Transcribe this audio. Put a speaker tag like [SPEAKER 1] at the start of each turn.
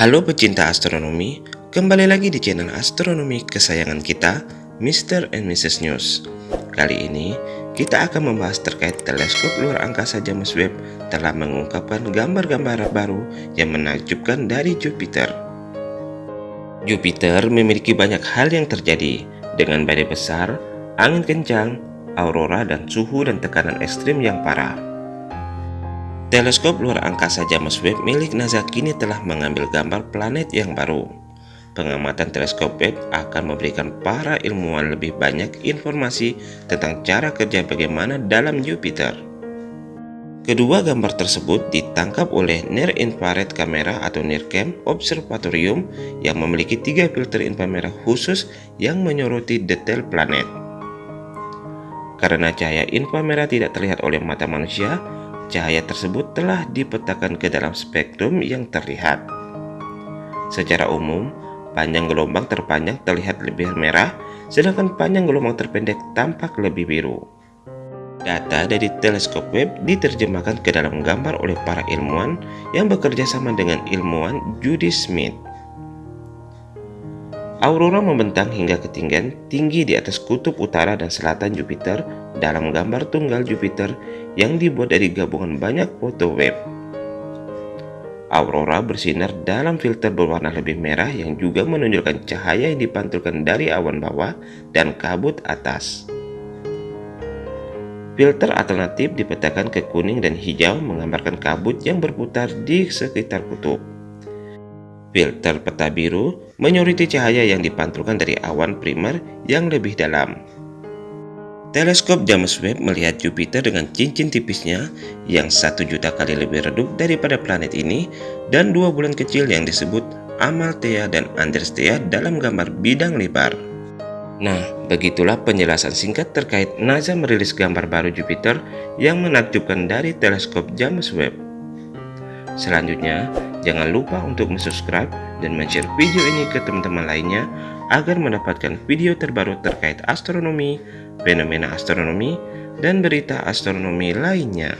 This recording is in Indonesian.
[SPEAKER 1] Halo pecinta astronomi, kembali lagi di channel astronomi kesayangan kita, Mr. and Mrs. News. Kali ini, kita akan membahas terkait teleskop luar angkasa James Webb telah mengungkapkan gambar-gambar baru yang menakjubkan dari Jupiter. Jupiter memiliki banyak hal yang terjadi, dengan badai besar, angin kencang, aurora dan suhu dan tekanan ekstrim yang parah. Teleskop luar angkasa James Webb milik NASA kini telah mengambil gambar planet yang baru. Pengamatan teleskop Webb akan memberikan para ilmuwan lebih banyak informasi tentang cara kerja bagaimana dalam Jupiter. Kedua gambar tersebut ditangkap oleh Near Infrared Camera atau NIRCam Observatorium yang memiliki tiga filter inframerah khusus yang menyoroti detail planet. Karena cahaya inframerah tidak terlihat oleh mata manusia, cahaya tersebut telah dipetakan ke dalam spektrum yang terlihat. Secara umum, panjang gelombang terpanjang terlihat lebih merah, sedangkan panjang gelombang terpendek tampak lebih biru. Data dari teleskop Webb diterjemahkan ke dalam gambar oleh para ilmuwan yang bekerja sama dengan ilmuwan Judy Smith. Aurora membentang hingga ketinggian tinggi di atas kutub utara dan selatan Jupiter dalam gambar tunggal Jupiter yang dibuat dari gabungan banyak foto web. Aurora bersinar dalam filter berwarna lebih merah yang juga menunjukkan cahaya yang dipantulkan dari awan bawah dan kabut atas. Filter alternatif dipetakan ke kuning dan hijau menggambarkan kabut yang berputar di sekitar kutub. Filter peta biru menyoroti cahaya yang dipantulkan dari awan primer yang lebih dalam. Teleskop James Webb melihat Jupiter dengan cincin tipisnya yang satu juta kali lebih redup daripada planet ini dan dua bulan kecil yang disebut Amalthea dan Andromeda dalam gambar bidang lebar. Nah, begitulah penjelasan singkat terkait NASA merilis gambar baru Jupiter yang menakjubkan dari teleskop James Webb. Selanjutnya, jangan lupa untuk subscribe dan share video ini ke teman-teman lainnya agar mendapatkan video terbaru terkait astronomi, fenomena astronomi, dan berita astronomi lainnya.